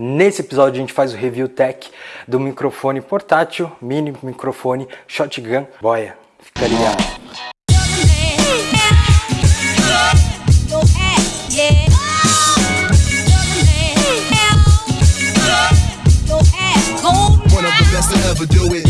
Nesse episódio a gente faz o review tech do microfone portátil, mini microfone Shotgun Boia. Fica ligado. Salve,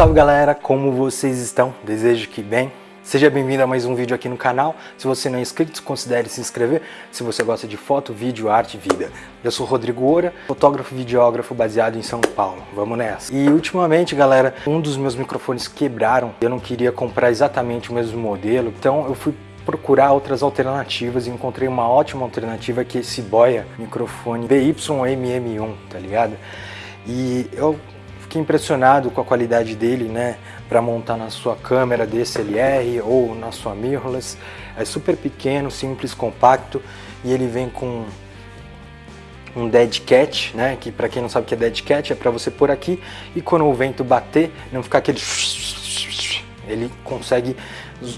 salve galera, como vocês estão? Desejo que bem. Seja bem-vindo a mais um vídeo aqui no canal. Se você não é inscrito, considere se inscrever. Se você gosta de foto, vídeo, arte e vida. Eu sou Rodrigo Oura, fotógrafo e videógrafo baseado em São Paulo. Vamos nessa. E ultimamente, galera, um dos meus microfones quebraram. Eu não queria comprar exatamente o mesmo modelo, então eu fui procurar outras alternativas e encontrei uma ótima alternativa que é esse Boya microfone BYMM1, tá ligado? E eu fiquei impressionado com a qualidade dele, né, para montar na sua câmera DSLR ou na sua mirrorless. É super pequeno, simples, compacto e ele vem com um dead cat, né, que para quem não sabe o que é dead cat é para você pôr aqui e quando o vento bater não ficar aquele ele consegue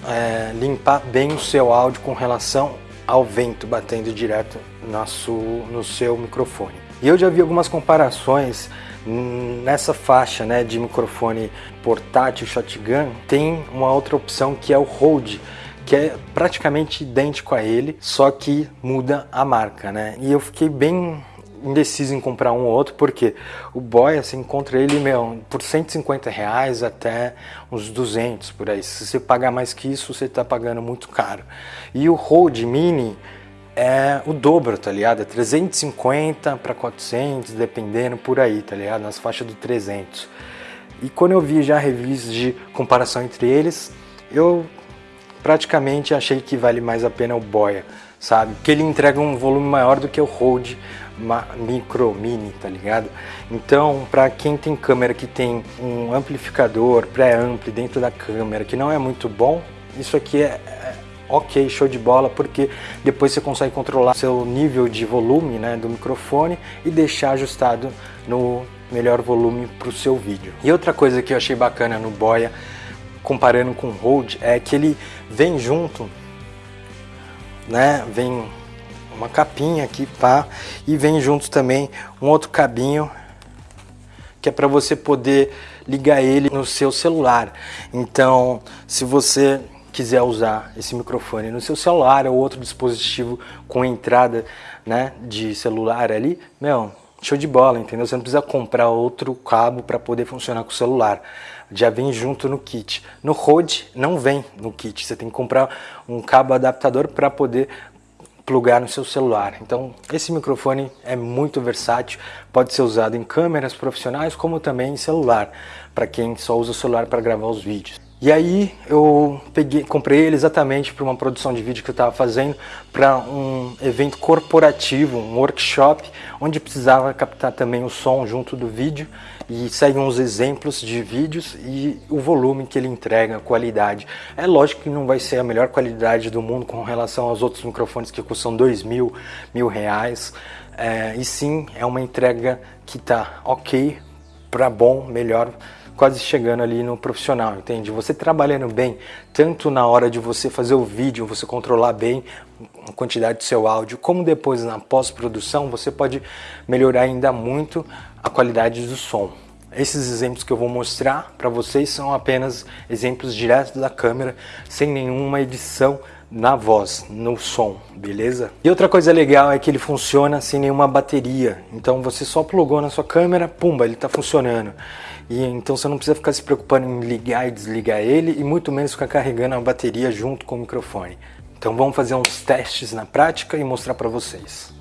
é, limpar bem o seu áudio com relação ao vento batendo direto no seu, no seu microfone. E eu já vi algumas comparações Nessa faixa né, de microfone portátil shotgun tem uma outra opção que é o Rode, que é praticamente idêntico a ele, só que muda a marca, né? E eu fiquei bem indeciso em comprar um ou outro, porque o Boy, você encontra ele, meu, por 150 reais até uns 200 por aí. Se você pagar mais que isso, você está pagando muito caro. E o Rode Mini, é o dobro, tá ligado? É 350 para 400, dependendo por aí, tá ligado? Nas faixas do 300. E quando eu vi já reviews de comparação entre eles, eu praticamente achei que vale mais a pena o Boya, sabe? Que ele entrega um volume maior do que o Rode Micro Mini, tá ligado? Então, para quem tem câmera que tem um amplificador pré-ampli dentro da câmera, que não é muito bom, isso aqui é, ok, show de bola, porque depois você consegue controlar seu nível de volume né, do microfone e deixar ajustado no melhor volume para o seu vídeo. E outra coisa que eu achei bacana no Boya, comparando com o Rode, é que ele vem junto, né, vem uma capinha aqui, pá, e vem junto também um outro cabinho que é para você poder ligar ele no seu celular. Então, se você quiser usar esse microfone no seu celular ou outro dispositivo com entrada né, de celular ali, meu, show de bola, entendeu? Você não precisa comprar outro cabo para poder funcionar com o celular. Já vem junto no kit. No Rode não vem no kit, você tem que comprar um cabo adaptador para poder plugar no seu celular. Então, esse microfone é muito versátil, pode ser usado em câmeras profissionais como também em celular, para quem só usa o celular para gravar os vídeos. E aí eu peguei, comprei ele exatamente para uma produção de vídeo que eu estava fazendo para um evento corporativo, um workshop, onde precisava captar também o som junto do vídeo e segue uns exemplos de vídeos e o volume que ele entrega, a qualidade. É lógico que não vai ser a melhor qualidade do mundo com relação aos outros microfones que custam dois mil, mil reais, é, e sim é uma entrega que está ok para bom, melhor quase chegando ali no profissional, entende? Você trabalhando bem, tanto na hora de você fazer o vídeo, você controlar bem a quantidade do seu áudio, como depois na pós-produção, você pode melhorar ainda muito a qualidade do som. Esses exemplos que eu vou mostrar para vocês são apenas exemplos diretos da câmera, sem nenhuma edição na voz, no som, beleza? E outra coisa legal é que ele funciona sem nenhuma bateria, então você só plugou na sua câmera, pumba, ele está funcionando. E então você não precisa ficar se preocupando em ligar e desligar ele e muito menos ficar carregando a bateria junto com o microfone. Então vamos fazer uns testes na prática e mostrar para vocês.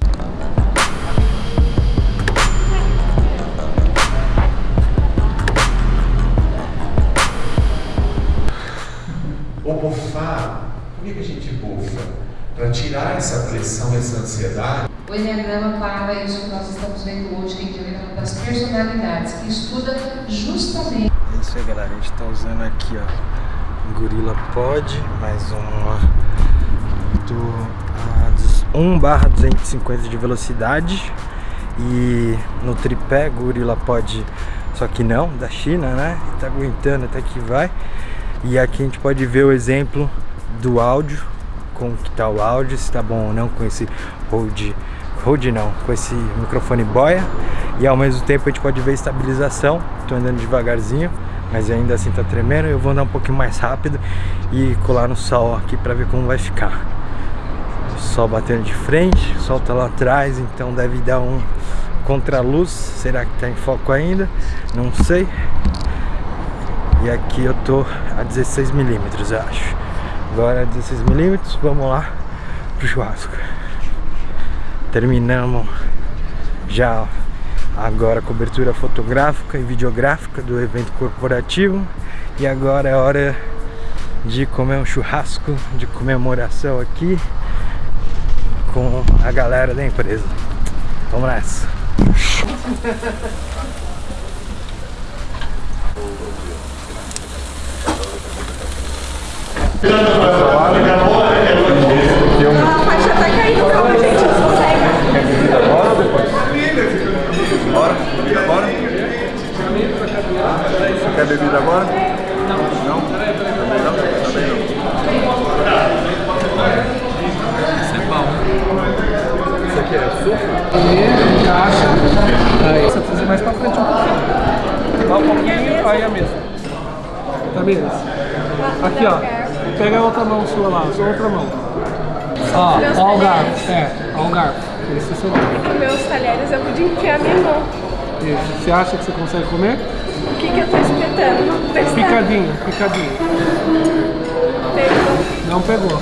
Para tirar essa pressão, essa ansiedade o Enneagrama para isso que nós estamos vendo hoje, que é o Enneagrama das personalidades, que estuda justamente... É isso aí, galera. A gente está usando aqui, ó, Gorilla Pod, mais uma do 1 barra 250 de velocidade e no tripé Gorilla Pod, só que não, da China, né? Tá aguentando até que vai. E aqui a gente pode ver o exemplo do áudio, como que tá o áudio, se tá bom ou não com esse Rode, Rode não, com esse microfone boia. E ao mesmo tempo a gente pode ver estabilização, tô andando devagarzinho, mas ainda assim tá tremendo. Eu vou andar um pouquinho mais rápido e colar no sol aqui pra ver como vai ficar. O sol batendo de frente, o sol tá lá atrás, então deve dar um contraluz. Será que tá em foco ainda? Não sei. E aqui eu tô a 16 milímetros, eu acho. Agora 16 milímetros, vamos lá pro churrasco. Terminamos já agora a cobertura fotográfica e videográfica do evento corporativo. E agora é hora de comer um churrasco de comemoração aqui com a galera da empresa. Vamos nessa! A faixa tá caindo, calma, gente, não consegue. Bora ou depois? Bora? Bebida agora? Você quer bebida agora? Não. Não? Não? Não. Isso é bom. Isso aqui é suco? Caixa. Aí você precisa mais pra frente um pouquinho. Dá um pouquinho, aí a mesa. Tá mesmo? Pega a outra mão sua lá, sua outra mão. Ó, ó o garfo. É, ó o garfo. Esse é o seu garfo. Com meus talheres eu podia enfiar minha mão. Isso. Você acha que você consegue comer? O que que eu tô espetando? Testar. Picadinho, picadinho. Pegou. Não pegou.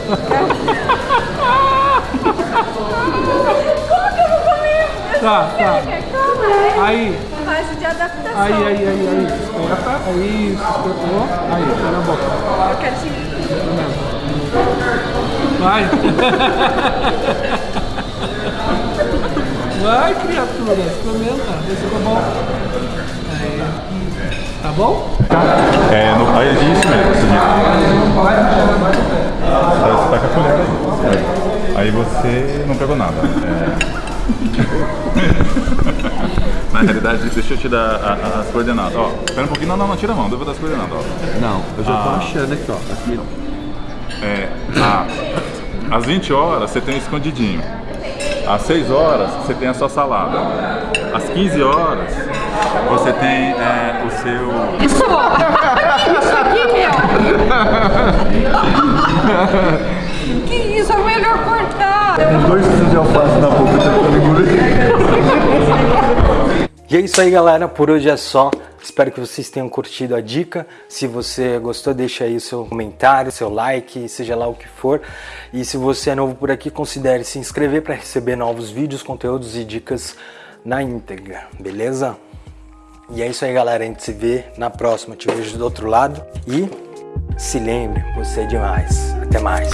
Como que eu vou comer? Tá, tá. Quer comer? Aí, Fase de adaptação. aí, aí, aí, aí. Espeta. Aí, espetou. Aí, põe na boca. Eu quero te... Vai. Vai, criatura. Experimenta. Vê se ficou bom. Aí. Tá bom? É, no, aí, isso mesmo. Isso mesmo. Vai, vai. Você tá com a colher aí. Aí você não pegou nada. É. Na realidade, deixa eu te dar a- a- as coordenadas. Ó, espera um pouquinho. Não, não, não, tira a mão. Dar as coordenadas, ó. Não, eu já tô Ah. achando aqui, ó. Aqui, ó. É, a- às 20 horas você tem um escondidinho. Às 6 horas você tem a sua salada. Às 15 horas você tem é, o seu. Isso! Isso aqui, meu! que isso? É melhor cortar! Dois quilos de alface na boca, tentando engolir. E é isso aí, galera. Por hoje é só. Espero que vocês tenham curtido a dica. Se você gostou, deixa aí o seu comentário, seu like, seja lá o que for. E se você é novo por aqui, considere se inscrever para receber novos vídeos, conteúdos e dicas na íntegra, beleza? E é isso aí, galera. A gente se vê na próxima. Te vejo do outro lado. E se lembre, você é demais. Até mais.